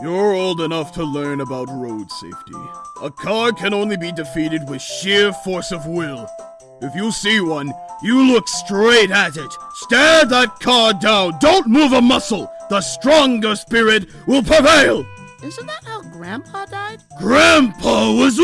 You're old enough to learn about road safety. A car can only be defeated with sheer force of will. If you see one, you look straight at it. Stare that car down. Don't move a muscle. The stronger spirit will prevail. Isn't that how Grandpa died? Grandpa was.